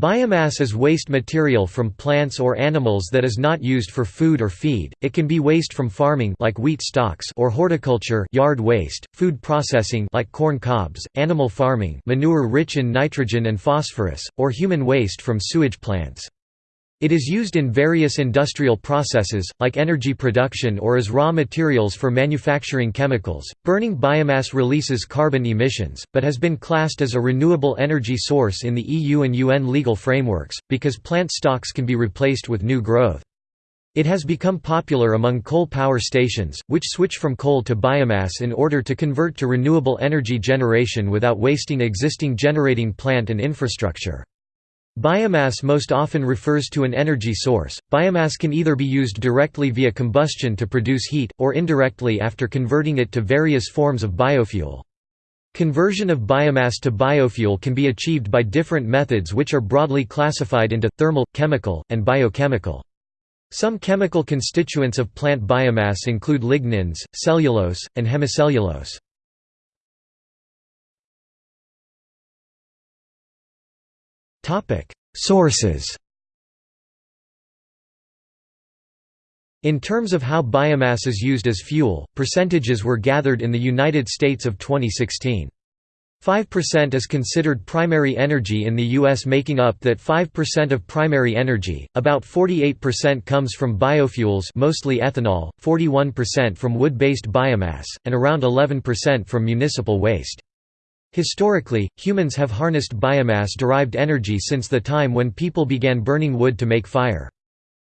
Biomass is waste material from plants or animals that is not used for food or feed. It can be waste from farming like wheat stalks or horticulture, yard waste, food processing like corn cobs, animal farming, manure rich in nitrogen and phosphorus, or human waste from sewage plants. It is used in various industrial processes, like energy production or as raw materials for manufacturing chemicals. Burning biomass releases carbon emissions, but has been classed as a renewable energy source in the EU and UN legal frameworks, because plant stocks can be replaced with new growth. It has become popular among coal power stations, which switch from coal to biomass in order to convert to renewable energy generation without wasting existing generating plant and infrastructure. Biomass most often refers to an energy source. Biomass can either be used directly via combustion to produce heat, or indirectly after converting it to various forms of biofuel. Conversion of biomass to biofuel can be achieved by different methods which are broadly classified into, thermal, chemical, and biochemical. Some chemical constituents of plant biomass include lignins, cellulose, and hemicellulose. Sources In terms of how biomass is used as fuel, percentages were gathered in the United States of 2016. 5% is considered primary energy in the U.S. making up that 5% of primary energy, about 48% comes from biofuels mostly ethanol, 41% from wood-based biomass, and around 11% from municipal waste. Historically, humans have harnessed biomass-derived energy since the time when people began burning wood to make fire.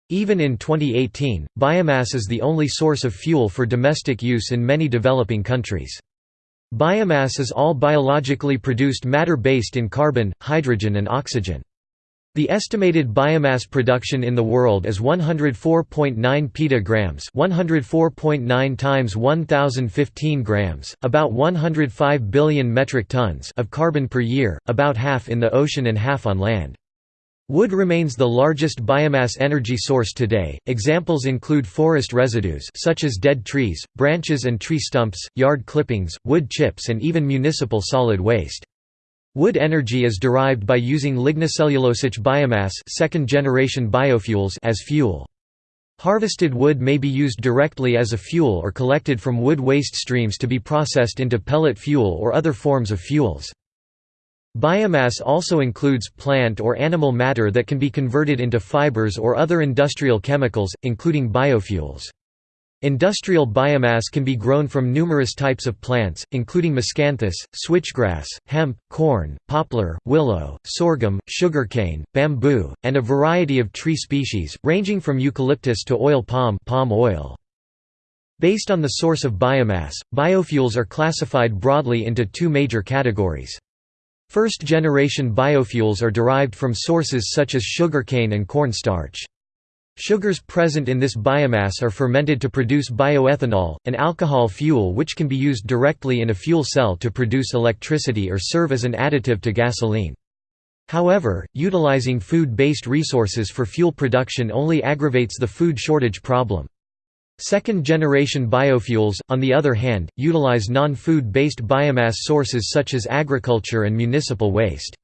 Even in 2018, biomass is the only source of fuel for domestic use in many developing countries. Biomass is all biologically produced matter based in carbon, hydrogen and oxygen. The estimated biomass production in the world is 104.9 petagrams, 104.9 times 1015 grams, about 105 billion metric tons of carbon per year, about half in the ocean and half on land. Wood remains the largest biomass energy source today. Examples include forest residues such as dead trees, branches and tree stumps, yard clippings, wood chips and even municipal solid waste. Wood energy is derived by using lignocellulosic biomass second-generation biofuels as fuel. Harvested wood may be used directly as a fuel or collected from wood waste streams to be processed into pellet fuel or other forms of fuels. Biomass also includes plant or animal matter that can be converted into fibers or other industrial chemicals, including biofuels. Industrial biomass can be grown from numerous types of plants, including miscanthus, switchgrass, hemp, corn, poplar, willow, sorghum, sugarcane, bamboo, and a variety of tree species, ranging from eucalyptus to oil palm, palm oil. Based on the source of biomass, biofuels are classified broadly into two major categories. First-generation biofuels are derived from sources such as sugarcane and cornstarch. Sugars present in this biomass are fermented to produce bioethanol, an alcohol fuel which can be used directly in a fuel cell to produce electricity or serve as an additive to gasoline. However, utilizing food-based resources for fuel production only aggravates the food shortage problem. Second-generation biofuels, on the other hand, utilize non-food-based biomass sources such as agriculture and municipal waste.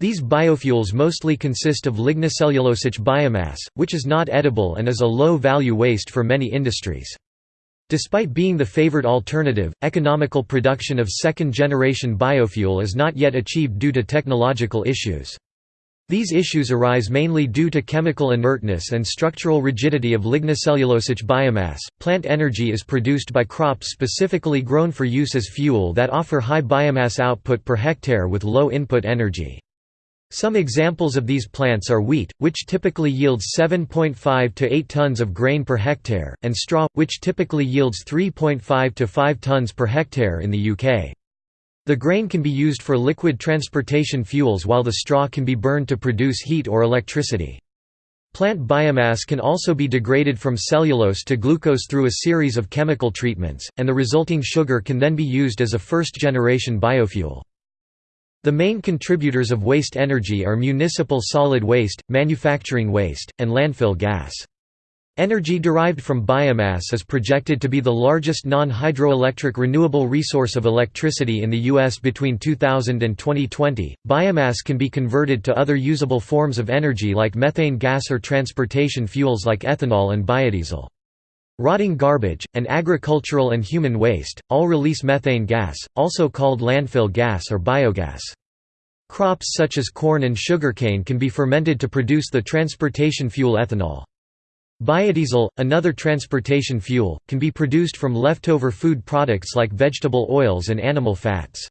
These biofuels mostly consist of lignocellulosic biomass, which is not edible and is a low-value waste for many industries. Despite being the favored alternative, economical production of second-generation biofuel is not yet achieved due to technological issues. These issues arise mainly due to chemical inertness and structural rigidity of lignocellulosic biomass. Plant energy is produced by crops specifically grown for use as fuel that offer high biomass output per hectare with low input energy. Some examples of these plants are wheat, which typically yields 7.5 to 8 tons of grain per hectare, and straw, which typically yields 3.5 to 5 tons per hectare in the UK. The grain can be used for liquid transportation fuels while the straw can be burned to produce heat or electricity. Plant biomass can also be degraded from cellulose to glucose through a series of chemical treatments, and the resulting sugar can then be used as a first-generation biofuel. The main contributors of waste energy are municipal solid waste, manufacturing waste, and landfill gas. Energy derived from biomass is projected to be the largest non-hydroelectric renewable resource of electricity in the U.S. between 2000 and 2020. Biomass can be converted to other usable forms of energy like methane gas or transportation fuels like ethanol and biodiesel. Rotting garbage, and agricultural and human waste, all release methane gas, also called landfill gas or biogas. Crops such as corn and sugarcane can be fermented to produce the transportation fuel ethanol. Biodiesel, another transportation fuel, can be produced from leftover food products like vegetable oils and animal fats.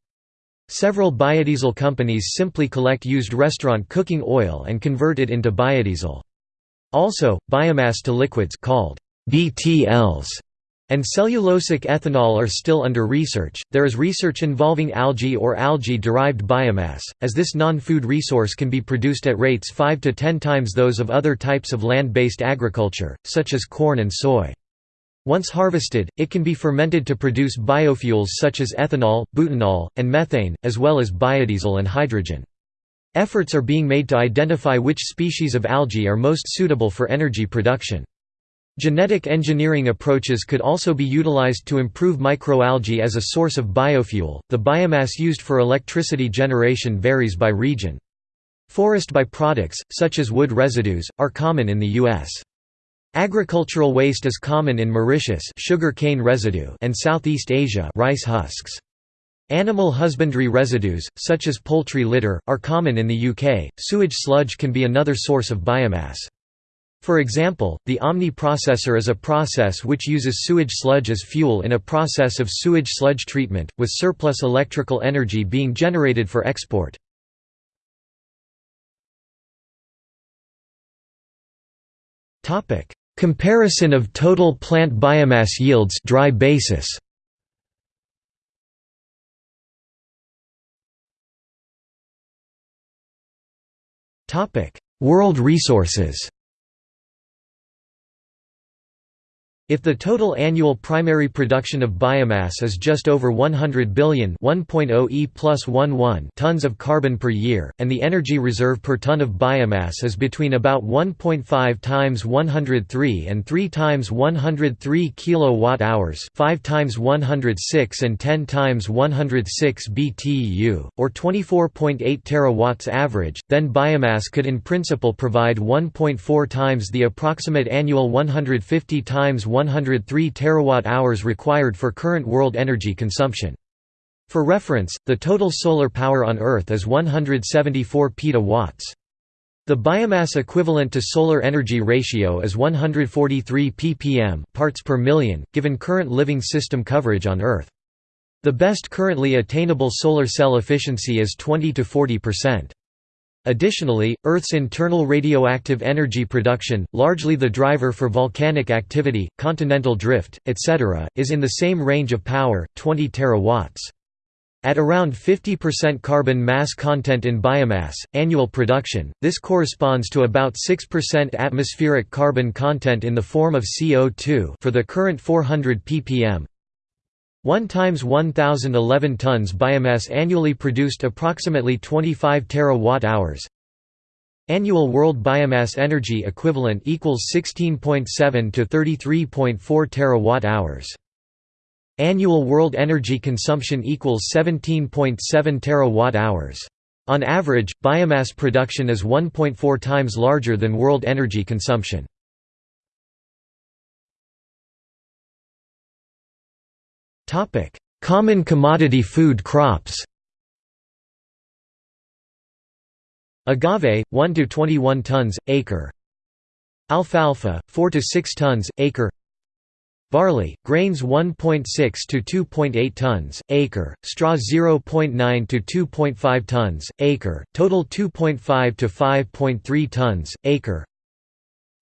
Several biodiesel companies simply collect used restaurant cooking oil and convert it into biodiesel. Also, biomass to liquids called BTLs and cellulosic ethanol are still under research. There is research involving algae or algae derived biomass, as this non food resource can be produced at rates 5 to 10 times those of other types of land based agriculture, such as corn and soy. Once harvested, it can be fermented to produce biofuels such as ethanol, butanol, and methane, as well as biodiesel and hydrogen. Efforts are being made to identify which species of algae are most suitable for energy production. Genetic engineering approaches could also be utilized to improve microalgae as a source of biofuel. The biomass used for electricity generation varies by region. Forest byproducts, such as wood residues, are common in the U.S. Agricultural waste is common in Mauritius sugar cane residue and Southeast Asia rice husks. Animal husbandry residues, such as poultry litter, are common in the UK. Sewage sludge can be another source of biomass. For example, the Omni processor is a process which uses sewage sludge as fuel in a process of sewage sludge treatment, with surplus electrical energy being generated for export. Comparison of total plant biomass yields dry basis. World resources If the total annual primary production of biomass is just over 100 billion oh e plus 11 tons of carbon per year, and the energy reserve per ton of biomass is between about 1.5 times 103 and 3 times 103 kilowatt-hours 5 times 106 and 10 times 106 BTU, or 24.8 terawatts average, then biomass could in principle provide 1.4 times the approximate annual 150 times 103 terawatt-hours required for current world energy consumption. For reference, the total solar power on Earth is 174 petawatts. The biomass equivalent to solar energy ratio is 143 ppm parts per million, given current living system coverage on Earth. The best currently attainable solar cell efficiency is 20 to 40%. Additionally, Earth's internal radioactive energy production, largely the driver for volcanic activity, continental drift, etc., is in the same range of power, 20 terawatts. At around 50% carbon mass content in biomass, annual production, this corresponds to about 6% atmospheric carbon content in the form of CO2 for the current 400 ppm, 1 times 1011 tons biomass annually produced approximately 25 terawatt-hours. Annual world biomass energy equivalent equals 16.7 to 33.4 terawatt-hours. Annual world energy consumption equals 17.7 terawatt-hours. On average, biomass production is 1.4 times larger than world energy consumption. Topic: Common commodity food crops. Agave 1 to 21 tons acre. Alfalfa 4 to 6 tons acre. Barley, grains 1.6 to 2.8 tons acre, straw 0.9 to 2.5 tons acre, total 2.5 to 5.3 tons acre.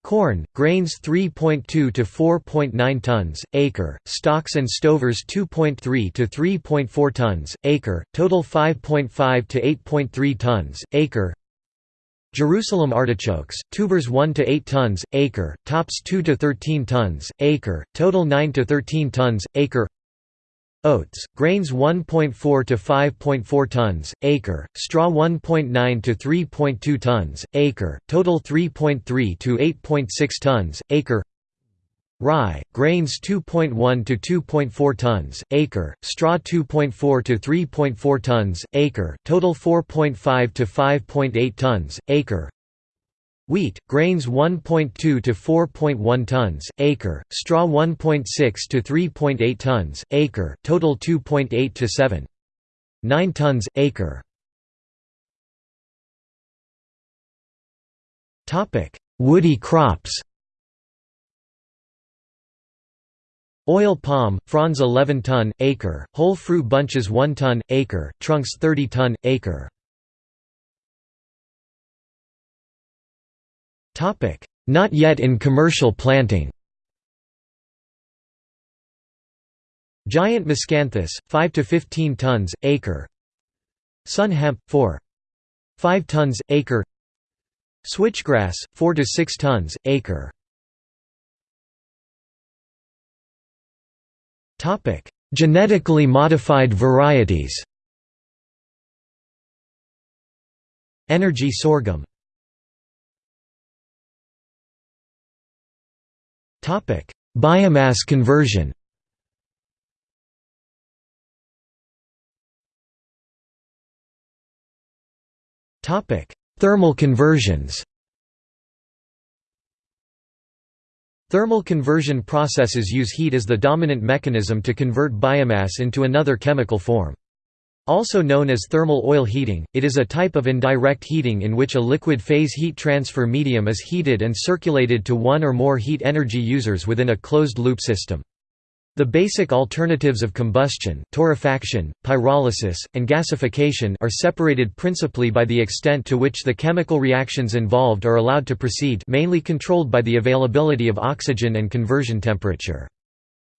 Corn, grains 3.2 to 4.9 tons, acre, stalks and stovers 2.3 to 3.4 tons, acre, total 5.5 to 8.3 tons, acre. Jerusalem artichokes, tubers 1 to 8 tons, acre, tops 2 to 13 tons, acre, total 9 to 13 tons, acre Oats, grains 1.4 to 5.4 tons, acre, straw 1.9 to 3.2 tons, acre, total 3.3 to 8.6 tons, acre Rye, grains 2.1 to 2.4 tons, acre, straw 2.4 to 3.4 tons, acre, total 4.5 to 5.8 tons, acre. Wheat, grains 1.2 to 4.1 tons, acre, straw 1.6 to 3.8 tons, acre, total 2.8 to 7. 9 tons, acre. Woody crops Oil palm, fronds 11 ton, acre, whole fruit bunches 1 ton, acre, trunks 30 ton, acre. Not yet in commercial planting Giant miscanthus, 5 to 15 tons, acre Sun hemp, 4. 5 tons, acre Switchgrass, 4 to 6 tons, acre Topic: Genetically modified varieties. Energy sorghum. Biomass conversion. Topic: Thermal conversions. Thermal conversion processes use heat as the dominant mechanism to convert biomass into another chemical form. Also known as thermal oil heating, it is a type of indirect heating in which a liquid phase heat transfer medium is heated and circulated to one or more heat energy users within a closed-loop system. The basic alternatives of combustion torrefaction, pyrolysis, and gasification are separated principally by the extent to which the chemical reactions involved are allowed to proceed mainly controlled by the availability of oxygen and conversion temperature.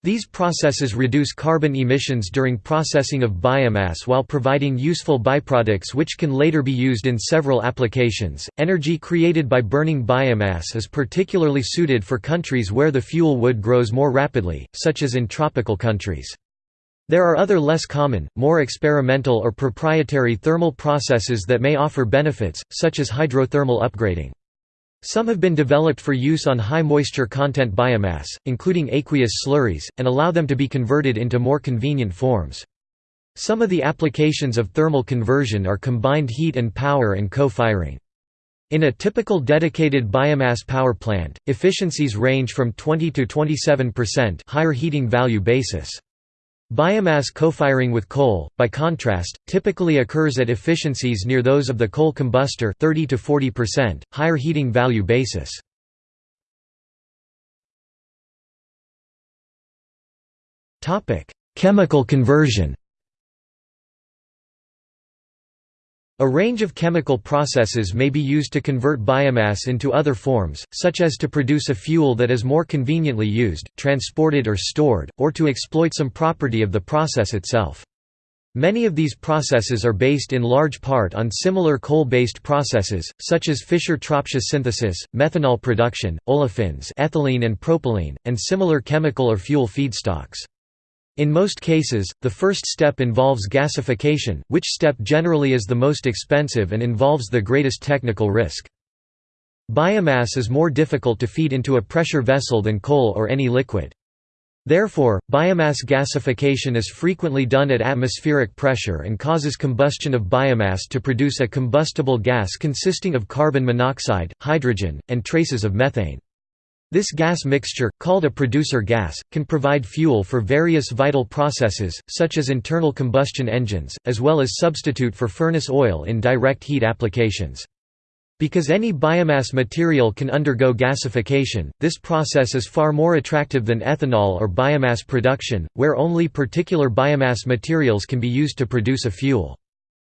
These processes reduce carbon emissions during processing of biomass while providing useful byproducts which can later be used in several applications. Energy created by burning biomass is particularly suited for countries where the fuel wood grows more rapidly, such as in tropical countries. There are other less common, more experimental or proprietary thermal processes that may offer benefits, such as hydrothermal upgrading. Some have been developed for use on high moisture content biomass, including aqueous slurries, and allow them to be converted into more convenient forms. Some of the applications of thermal conversion are combined heat and power and co-firing. In a typical dedicated biomass power plant, efficiencies range from 20 to 27% higher heating value basis. Biomass co-firing with coal, by contrast, typically occurs at efficiencies near those of the coal combustor 30 to 40%, higher heating value basis. Chemical conversion A range of chemical processes may be used to convert biomass into other forms, such as to produce a fuel that is more conveniently used, transported or stored, or to exploit some property of the process itself. Many of these processes are based in large part on similar coal-based processes, such as Fischer-Tropsch synthesis, methanol production, olefins ethylene and propylene, and similar chemical or fuel feedstocks. In most cases, the first step involves gasification, which step generally is the most expensive and involves the greatest technical risk. Biomass is more difficult to feed into a pressure vessel than coal or any liquid. Therefore, biomass gasification is frequently done at atmospheric pressure and causes combustion of biomass to produce a combustible gas consisting of carbon monoxide, hydrogen, and traces of methane. This gas mixture, called a producer gas, can provide fuel for various vital processes, such as internal combustion engines, as well as substitute for furnace oil in direct heat applications. Because any biomass material can undergo gasification, this process is far more attractive than ethanol or biomass production, where only particular biomass materials can be used to produce a fuel.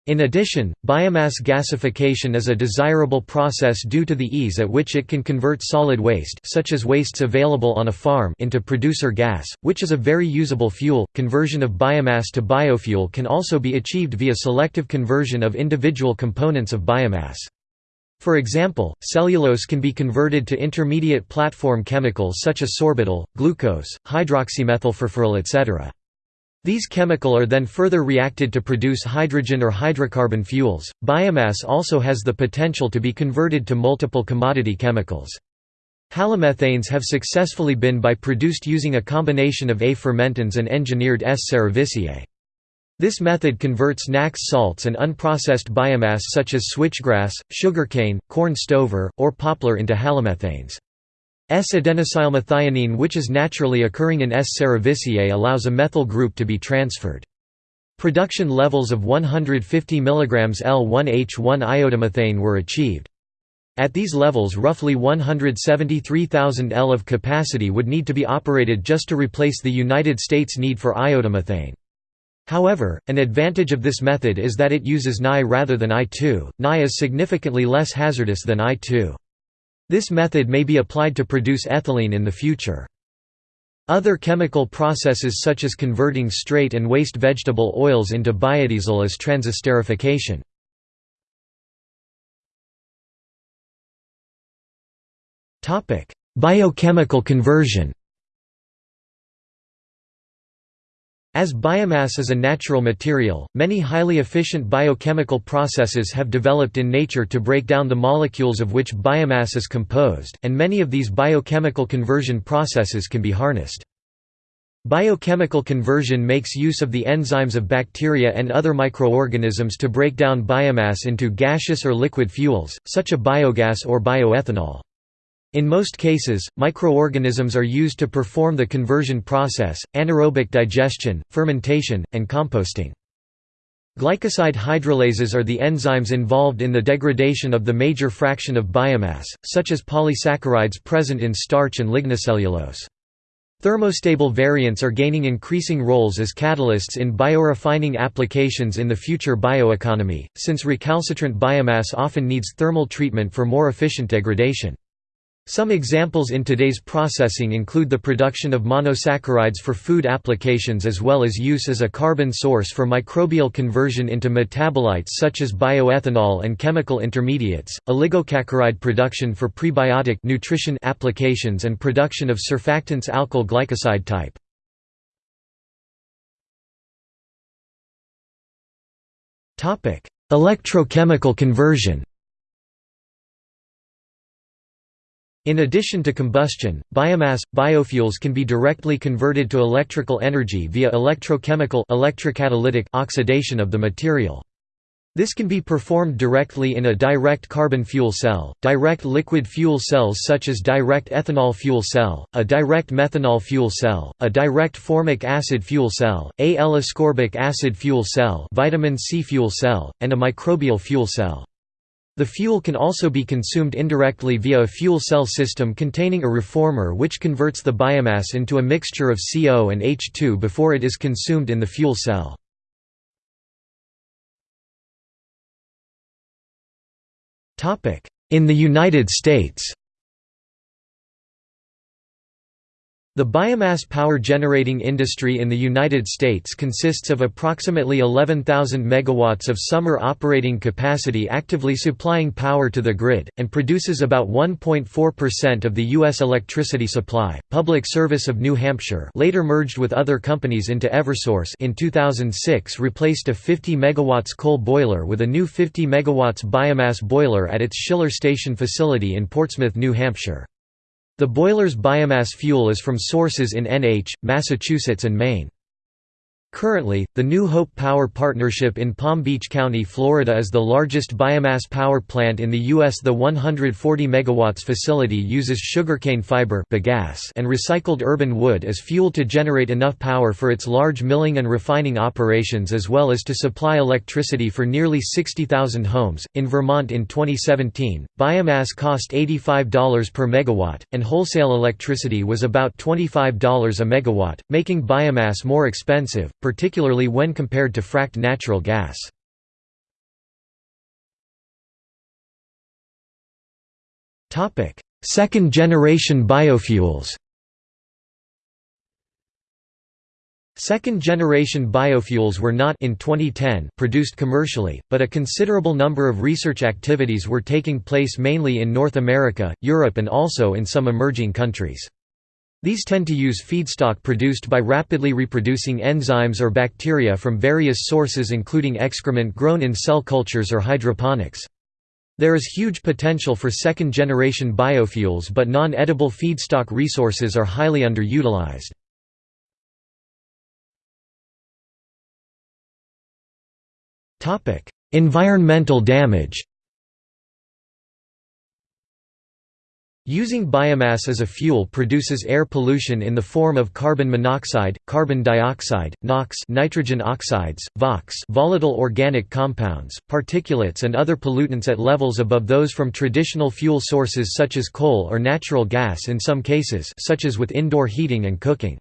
In addition, biomass gasification is a desirable process due to the ease at which it can convert solid waste such as wastes available on a farm into producer gas, which is a very usable fuel. Conversion of biomass to biofuel can also be achieved via selective conversion of individual components of biomass. For example, cellulose can be converted to intermediate platform chemicals such as sorbitol, glucose, hydroxymethylfurfural etc. These chemical are then further reacted to produce hydrogen or hydrocarbon fuels. Biomass also has the potential to be converted to multiple commodity chemicals. Halomethanes have successfully been by produced using a combination of A fermentans and engineered S. cerevisiae. This method converts nax salts and unprocessed biomass such as switchgrass, sugarcane, corn stover, or poplar into halomethanes. S-adenosylmethionine which is naturally occurring in S. cerevisiae allows a methyl group to be transferred. Production levels of 150 mg L1H1 iodomethane were achieved. At these levels roughly 173,000 L of capacity would need to be operated just to replace the United States need for iodomethane. However, an advantage of this method is that it uses Ni rather than I2. Ni is significantly less hazardous than I2. This method may be applied to produce ethylene in the future. Other chemical processes such as converting straight and waste vegetable oils into biodiesel is transesterification. Biochemical conversion As biomass is a natural material, many highly efficient biochemical processes have developed in nature to break down the molecules of which biomass is composed, and many of these biochemical conversion processes can be harnessed. Biochemical conversion makes use of the enzymes of bacteria and other microorganisms to break down biomass into gaseous or liquid fuels, such as biogas or bioethanol. In most cases, microorganisms are used to perform the conversion process, anaerobic digestion, fermentation, and composting. Glycoside hydrolases are the enzymes involved in the degradation of the major fraction of biomass, such as polysaccharides present in starch and lignocellulose. Thermostable variants are gaining increasing roles as catalysts in biorefining applications in the future bioeconomy, since recalcitrant biomass often needs thermal treatment for more efficient degradation. Some examples in today's processing include the production of monosaccharides for food applications as well as use as a carbon source for microbial conversion into metabolites such as bioethanol and chemical intermediates, oligosaccharide production for prebiotic nutrition applications and production of surfactants alkyl glycoside type. Electrochemical conversion In addition to combustion, biomass, biofuels can be directly converted to electrical energy via electrochemical electrocatalytic oxidation of the material. This can be performed directly in a direct carbon fuel cell, direct liquid fuel cells such as direct ethanol fuel cell, a direct methanol fuel cell, a direct formic acid fuel cell, a L-ascorbic acid fuel cell vitamin C fuel cell, and a microbial fuel cell. The fuel can also be consumed indirectly via a fuel cell system containing a reformer which converts the biomass into a mixture of CO and H2 before it is consumed in the fuel cell. In the United States The biomass power generating industry in the United States consists of approximately 11,000 megawatts of summer operating capacity actively supplying power to the grid, and produces about 1.4% of the U.S. electricity supply. Public Service of New Hampshire later merged with other companies into Eversource in 2006 replaced a 50 megawatts coal boiler with a new 50 megawatts biomass boiler at its Schiller Station facility in Portsmouth, New Hampshire. The boiler's biomass fuel is from sources in NH, Massachusetts and Maine. Currently, the New Hope Power Partnership in Palm Beach County, Florida is the largest biomass power plant in the U.S. The 140 MW facility uses sugarcane fiber and recycled urban wood as fuel to generate enough power for its large milling and refining operations as well as to supply electricity for nearly 60,000 homes. In Vermont in 2017, biomass cost $85 per megawatt, and wholesale electricity was about $25 a megawatt, making biomass more expensive particularly when compared to fracked natural gas. Second-generation biofuels Second-generation biofuels were not in 2010 produced commercially, but a considerable number of research activities were taking place mainly in North America, Europe and also in some emerging countries. These tend to use feedstock produced by rapidly reproducing enzymes or bacteria from various sources including excrement grown in cell cultures or hydroponics. There is huge potential for second-generation biofuels but non-edible feedstock resources are highly underutilized. environmental damage Using biomass as a fuel produces air pollution in the form of carbon monoxide, carbon dioxide, NOx nitrogen oxides, VOx volatile organic compounds, particulates and other pollutants at levels above those from traditional fuel sources such as coal or natural gas in some cases such as with indoor heating and cooking.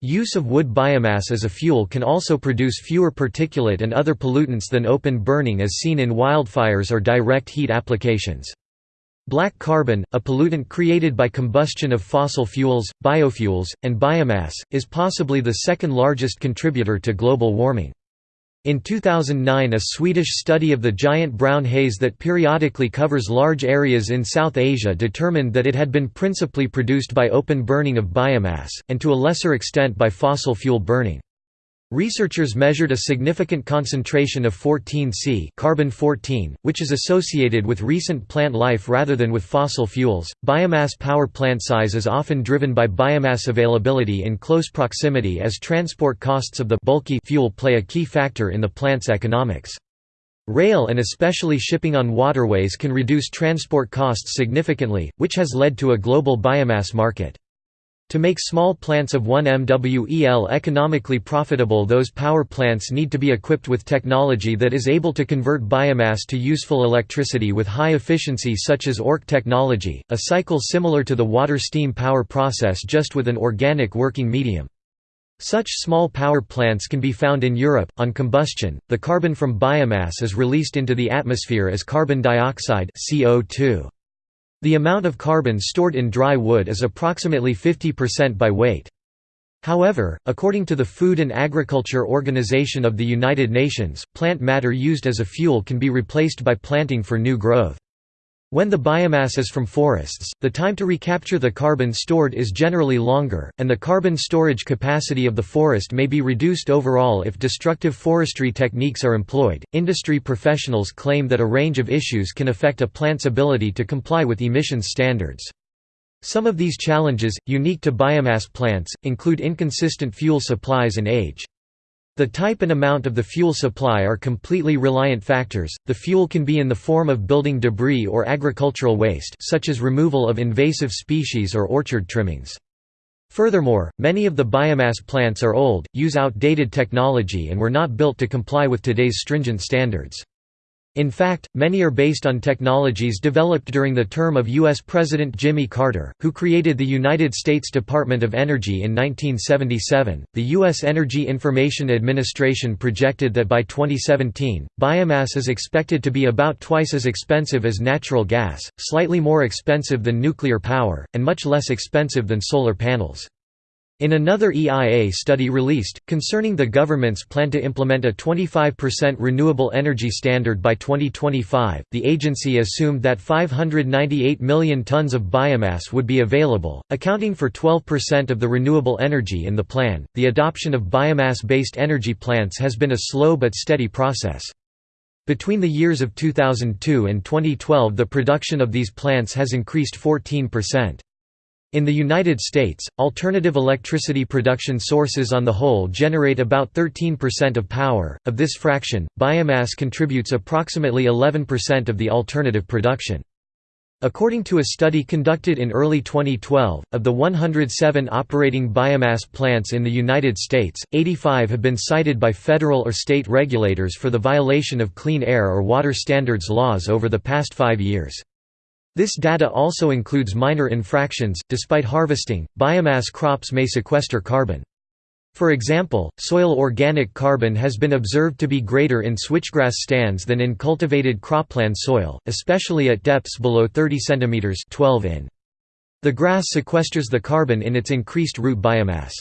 Use of wood biomass as a fuel can also produce fewer particulate and other pollutants than open burning as seen in wildfires or direct heat applications. Black carbon, a pollutant created by combustion of fossil fuels, biofuels, and biomass, is possibly the second largest contributor to global warming. In 2009 a Swedish study of the giant brown haze that periodically covers large areas in South Asia determined that it had been principally produced by open burning of biomass, and to a lesser extent by fossil fuel burning. Researchers measured a significant concentration of 14C carbon 14, which is associated with recent plant life rather than with fossil fuels. Biomass power plant size is often driven by biomass availability in close proximity as transport costs of the bulky fuel play a key factor in the plant's economics. Rail and especially shipping on waterways can reduce transport costs significantly, which has led to a global biomass market. To make small plants of 1 MWEL economically profitable those power plants need to be equipped with technology that is able to convert biomass to useful electricity with high efficiency such as ORC technology, a cycle similar to the water-steam power process just with an organic working medium. Such small power plants can be found in Europe. On combustion, the carbon from biomass is released into the atmosphere as carbon dioxide CO2. The amount of carbon stored in dry wood is approximately 50% by weight. However, according to the Food and Agriculture Organization of the United Nations, plant matter used as a fuel can be replaced by planting for new growth. When the biomass is from forests, the time to recapture the carbon stored is generally longer, and the carbon storage capacity of the forest may be reduced overall if destructive forestry techniques are employed. Industry professionals claim that a range of issues can affect a plant's ability to comply with emissions standards. Some of these challenges, unique to biomass plants, include inconsistent fuel supplies and age. The type and amount of the fuel supply are completely reliant factors. The fuel can be in the form of building debris or agricultural waste, such as removal of invasive species or orchard trimmings. Furthermore, many of the biomass plants are old, use outdated technology and were not built to comply with today's stringent standards. In fact, many are based on technologies developed during the term of U.S. President Jimmy Carter, who created the United States Department of Energy in 1977. The U.S. Energy Information Administration projected that by 2017, biomass is expected to be about twice as expensive as natural gas, slightly more expensive than nuclear power, and much less expensive than solar panels. In another EIA study released, concerning the government's plan to implement a 25% renewable energy standard by 2025, the agency assumed that 598 million tons of biomass would be available, accounting for 12% of the renewable energy in the plan. The adoption of biomass based energy plants has been a slow but steady process. Between the years of 2002 and 2012, the production of these plants has increased 14%. In the United States, alternative electricity production sources on the whole generate about 13% of power. Of this fraction, biomass contributes approximately 11% of the alternative production. According to a study conducted in early 2012, of the 107 operating biomass plants in the United States, 85 have been cited by federal or state regulators for the violation of clean air or water standards laws over the past five years. This data also includes minor infractions. Despite harvesting, biomass crops may sequester carbon. For example, soil organic carbon has been observed to be greater in switchgrass stands than in cultivated cropland soil, especially at depths below 30 cm 12 in. The grass sequesters the carbon in its increased root biomass.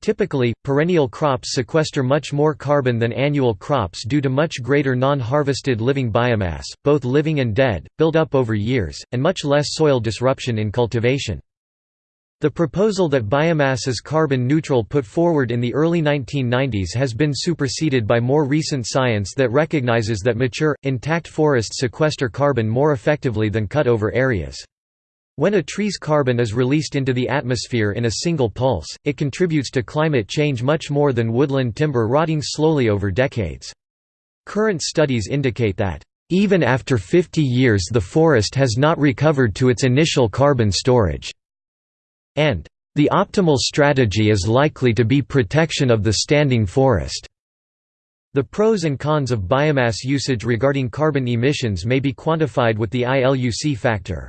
Typically, perennial crops sequester much more carbon than annual crops due to much greater non-harvested living biomass, both living and dead, built up over years, and much less soil disruption in cultivation. The proposal that biomass is carbon neutral put forward in the early 1990s has been superseded by more recent science that recognizes that mature, intact forests sequester carbon more effectively than cut-over areas. When a tree's carbon is released into the atmosphere in a single pulse, it contributes to climate change much more than woodland timber rotting slowly over decades. Current studies indicate that, "...even after 50 years the forest has not recovered to its initial carbon storage." and the optimal strategy is likely to be protection of the standing forest. The pros and cons of biomass usage regarding carbon emissions may be quantified with the ILUC factor.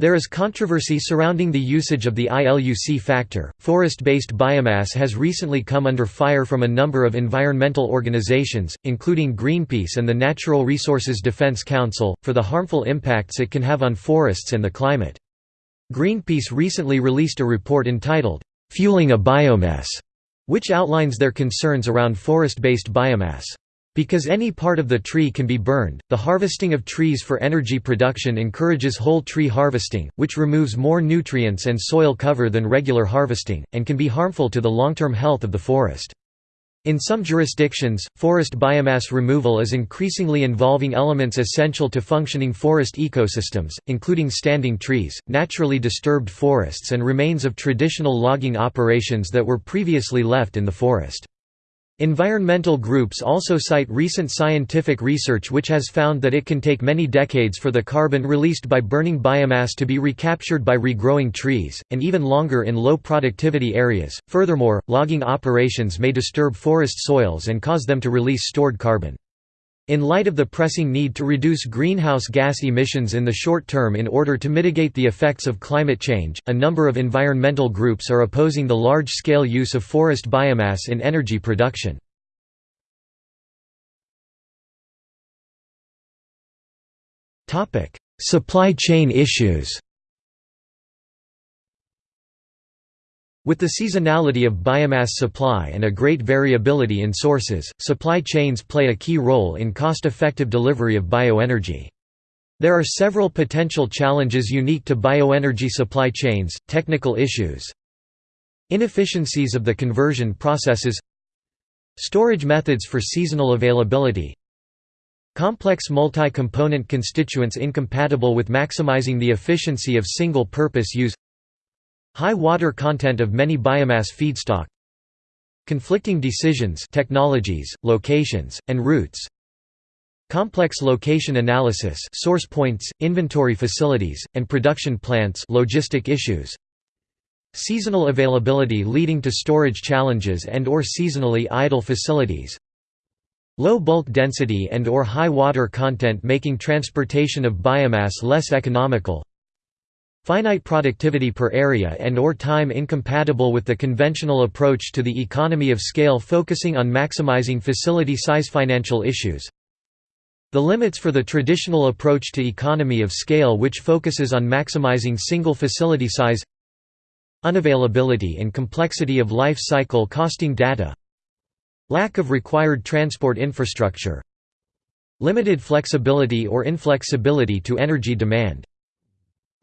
There is controversy surrounding the usage of the ILUC factor. Forest based biomass has recently come under fire from a number of environmental organizations, including Greenpeace and the Natural Resources Defense Council, for the harmful impacts it can have on forests and the climate. Greenpeace recently released a report entitled, "'Fueling a BioMess' which outlines their concerns around forest-based biomass. Because any part of the tree can be burned, the harvesting of trees for energy production encourages whole tree harvesting, which removes more nutrients and soil cover than regular harvesting, and can be harmful to the long-term health of the forest. In some jurisdictions, forest biomass removal is increasingly involving elements essential to functioning forest ecosystems, including standing trees, naturally disturbed forests and remains of traditional logging operations that were previously left in the forest. Environmental groups also cite recent scientific research which has found that it can take many decades for the carbon released by burning biomass to be recaptured by regrowing trees, and even longer in low productivity areas. Furthermore, logging operations may disturb forest soils and cause them to release stored carbon. In light of the pressing need to reduce greenhouse gas emissions in the short term in order to mitigate the effects of climate change, a number of environmental groups are opposing the large-scale use of forest biomass in energy production. Supply chain issues With the seasonality of biomass supply and a great variability in sources, supply chains play a key role in cost-effective delivery of bioenergy. There are several potential challenges unique to bioenergy supply chains, technical issues, inefficiencies of the conversion processes storage methods for seasonal availability complex multi-component constituents incompatible with maximizing the efficiency of single-purpose use High water content of many biomass feedstock Conflicting decisions technologies, locations, and routes Complex location analysis source points, inventory facilities, and production plants logistic issues Seasonal availability leading to storage challenges and or seasonally idle facilities Low bulk density and or high water content making transportation of biomass less economical Finite productivity per area and or time incompatible with the conventional approach to the economy of scale focusing on maximizing facility size financial issues. The limits for the traditional approach to economy of scale which focuses on maximizing single facility size. Unavailability and complexity of life cycle costing data. Lack of required transport infrastructure. Limited flexibility or inflexibility to energy demand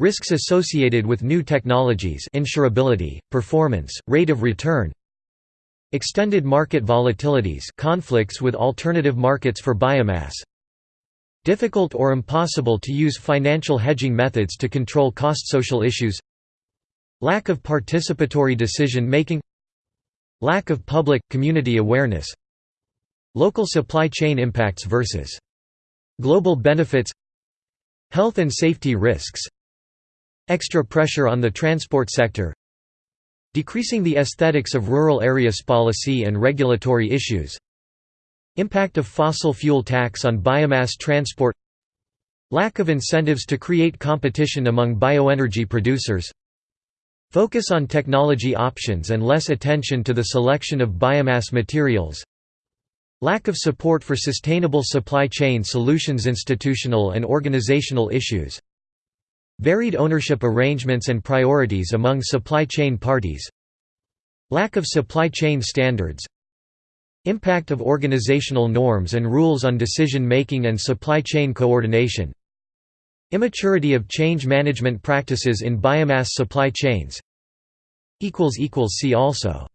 Risks associated with new technologies insurability, performance, rate of return Extended market volatilities conflicts with alternative markets for biomass Difficult or impossible to use financial hedging methods to control cost social issues Lack of participatory decision-making Lack of public, community awareness Local supply chain impacts versus global benefits Health and safety risks Extra pressure on the transport sector Decreasing the aesthetics of rural areas policy and regulatory issues Impact of fossil fuel tax on biomass transport Lack of incentives to create competition among bioenergy producers Focus on technology options and less attention to the selection of biomass materials Lack of support for sustainable supply chain solutions Institutional and organizational issues Varied ownership arrangements and priorities among supply chain parties Lack of supply chain standards Impact of organizational norms and rules on decision-making and supply chain coordination Immaturity of change management practices in biomass supply chains See also